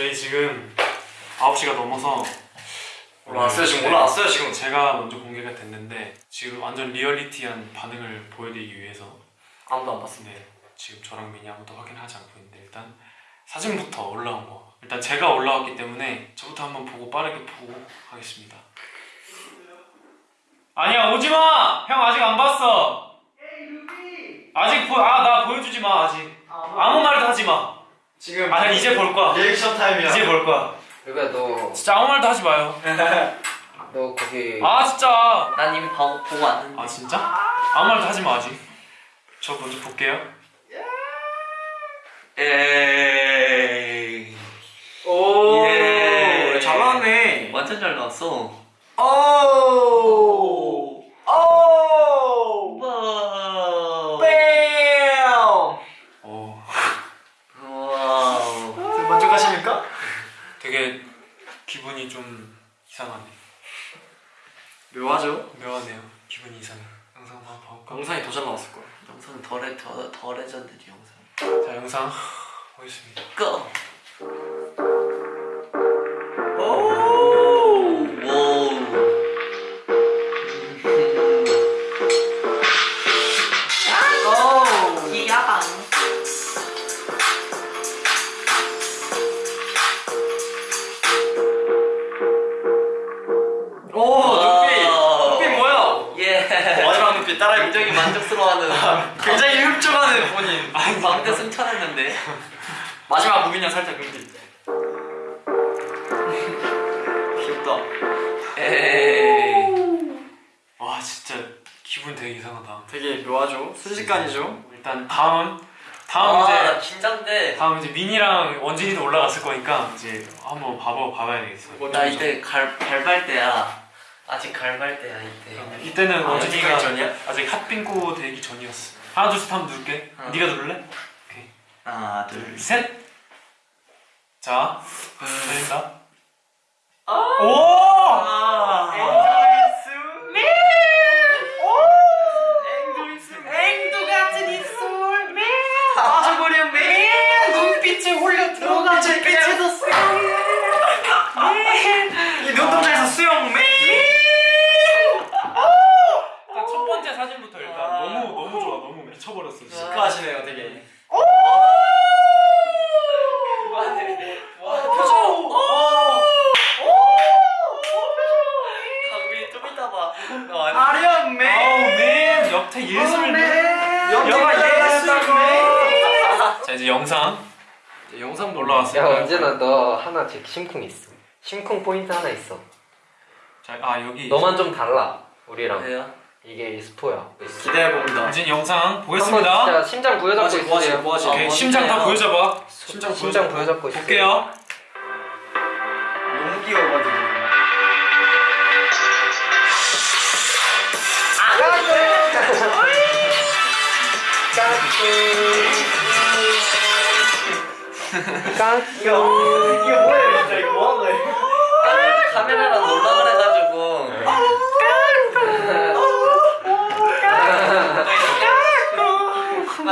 저희 지금 9시가 넘어서 올라왔어요 지금? 네, 올라왔어요 지금. 제가 먼저 공개가 됐는데 지금 완전 리얼리티한 반응을 보여드리기 위해서 아무도 안 봤습니다. 네, 지금 저랑 미니 아무도 확인하지 않고 있는데 일단 사진부터 올라온 거. 일단 제가 올라왔기 때문에 저부터 한번 보고 빠르게 보고 하겠습니다. 아니야 오지마! 형 아직 안 봤어. 아직 보, 아, 나 보여주지 마 아직. 아무 말도 하지 마 지금 아, 형 이제 볼 거야. 리액션 타임이야. 이제 볼 거야. 그러니까 너, 진짜 아무 말도 하지 마요. 너 거기 아 진짜. 난 이미 보, 보고 왔는데. 아 진짜? 아무 말도 하지 마 아직. 저 먼저 볼게요. 에이 오 예. 잘 나왔네. 완전 잘 나왔어 오 오! 와우 뺨! 오 와우 지금 먼저 가십니까? 되게 기분이 좀 이상하네 묘하죠? 묘하네요 기분 이 이상해 영상 봐볼까? 영상이 더 잘 나왔을 거야 영상 더, 레, 더, 더 레전드지 영상 자 영상 보겠습니다 go! 따라해볼게 굉장히 만족스러워하는 굉장히 흡족하는 본인. 방금 승천했는데. 마지막 무빈이 형 살짝 눈빛 귀엽다. 에이. 와 진짜 기분 되게 이상하다. 되게 묘하죠? 순식간이죠? 일단 다음 다음 아 이제 긴장돼. 다음 이제 민이랑 원진이도 올라갔을 거니까 이제 한번 봐봐 봐봐야 되겠어 뭐나 이때 갈, 갈발 때야 아직 갈발 때야 이때. 그러면 이때는 아, 아직 전이야? 아직 핫빙고 되기 전이었어. 하나 둘셋 한번 누를게. 어. 네가 누를래? 하나 둘 셋! 자, 들린다. 아! 오! 아, 앵두 같은 입술. 빠져버려 매 눈빛에 홀려 들어가 눈빛에서 수영 이 눈동자에서 수영 매 일단 첫 번째 사진부터 일단 아. 너무 너무 좋아 너무 미쳐버렸어 진짜. 시크하시네요 되게 와 표정 강민이 좀 이따 봐 너 아니 아련 아우 매 맨 역태 예술 맨 영화 예술 매 자 이제 영상 영상 올라왔어요. 야 언제나 너 하나 제 심쿵 있어 심쿵 포인트 하나 있어 자, 아 여기 너만 좀 달라 우리랑 왜요? 이게 스포야 기대해 봅니다 원진 영상 한번 보겠습니다. 진짜 심장 부여잡고 뭐하지, 뭐하지, 있으세요 뭐하지? 아, 오케이 뭔데요? 심장 다 보여줘봐. 심장 심장 보여줘. 부여잡고 있어요 볼게요. 너무 귀여워가지고 이게 뭐예요 진짜 이거 뭐하는 거예요 아니, 카메라랑 놀라 그래가지고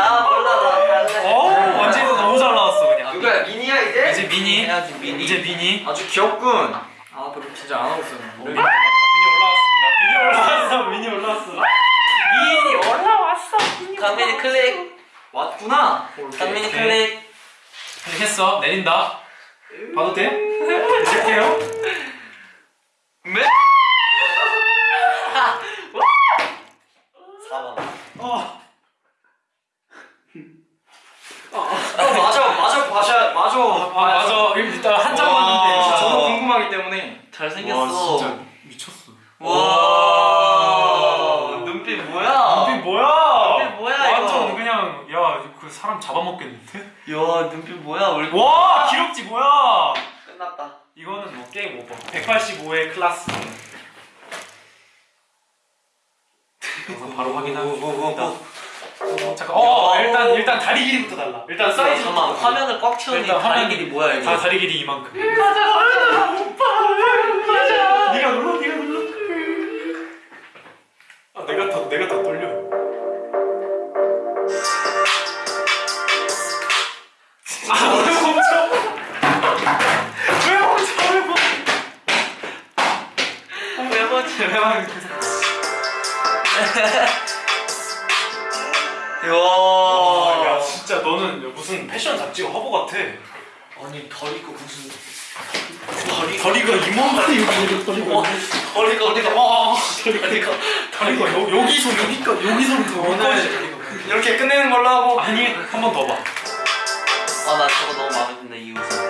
아 몰라 나어 원진이도 너무 잘 나왔어 그냥. 누구야 미니야 이제? 이제 미니. 해야지 미니 이제 미니. 아주 귀엽군 아 별로 진짜 안 하고 있었는데 미니 올라왔습니다. 미니 올라왔어. 미니 올라왔어. 미니 올라왔어. 강민이 클릭 왔구나 강민이 오케 이. 클릭 했어. 내린다. 봐도 돼? 내릴게요. 매 4번 어. 어, 맞아 맞아 봐셔 맞아 아 맞아. 일단 한장 진짜 저도 궁금하기 때문에 잘생겼어 와 진짜 미쳤어. 와 눈빛 뭐야 눈빛 뭐야? 눈빛 뭐야, 완전 이거? 그냥 야 그 사람 잡아먹겠는데? 야 눈빛 뭐야 우리 와 기럭지 뭐야? 끝났다 이거는 뭐 game over. 185의 클라스. 영상 바로 확인하겠습니다. 어, 잠깐. 어 일단 일단 다리 길이부터 달라. 일단 사이즈. 잠깐만 화면을 꽉 채우니 일단 다리 화면- 길이 뭐야 이거 다 다리 길이 이만큼. 맞아 맞아 맞아. 네가 눌러 네가 눌러. 아 내가 더 내가 더 떨려. 아왜 멈춰? 왜 멈춰? 왜 멈춰? 왜 멈춰? 왜 멈춰? 와, 야 진짜 너는 무슨 패션 잡지가 화보 같아. 아니 더리고 무슨 버리고 이만큼 여기 버리고 버리고 버리고 와 버리고 버리고 여기서 여기까지 여기서부터 오늘 이렇게 끝내는 걸로 하고 아니 한 번 더 봐. 아나 저거 너무 마음에 드네 이 옷은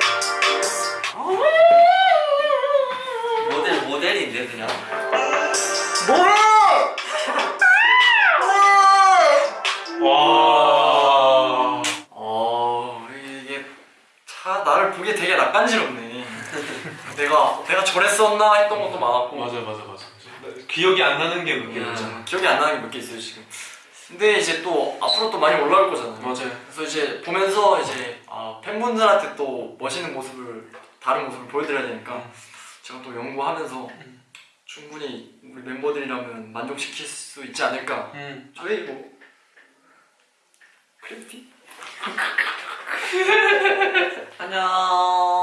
모델 모델인데 그냥 와. 어 이게 차 나를 보기에 되게 낯간지럽네 내가 내가 저랬었나 했던 것도 많았고 맞아 맞아 맞아. 기억이 안 나는 게 음, 있잖아. 기억이 안 나는 게 몇 개 있어요 지금 근데 이제 또 앞으로 또 많이 올라올 거잖아요 맞아요. 그래서 이제 보면서 이제 아, 팬분들한테 또 멋있는 모습을 다른 모습을 보여드려야 되니까 음. 제가 또 연구하면서 충분히 우리 멤버들이라면 만족시킬 수 있지 않을까 음. 저희 뭐 크래프티? 안녕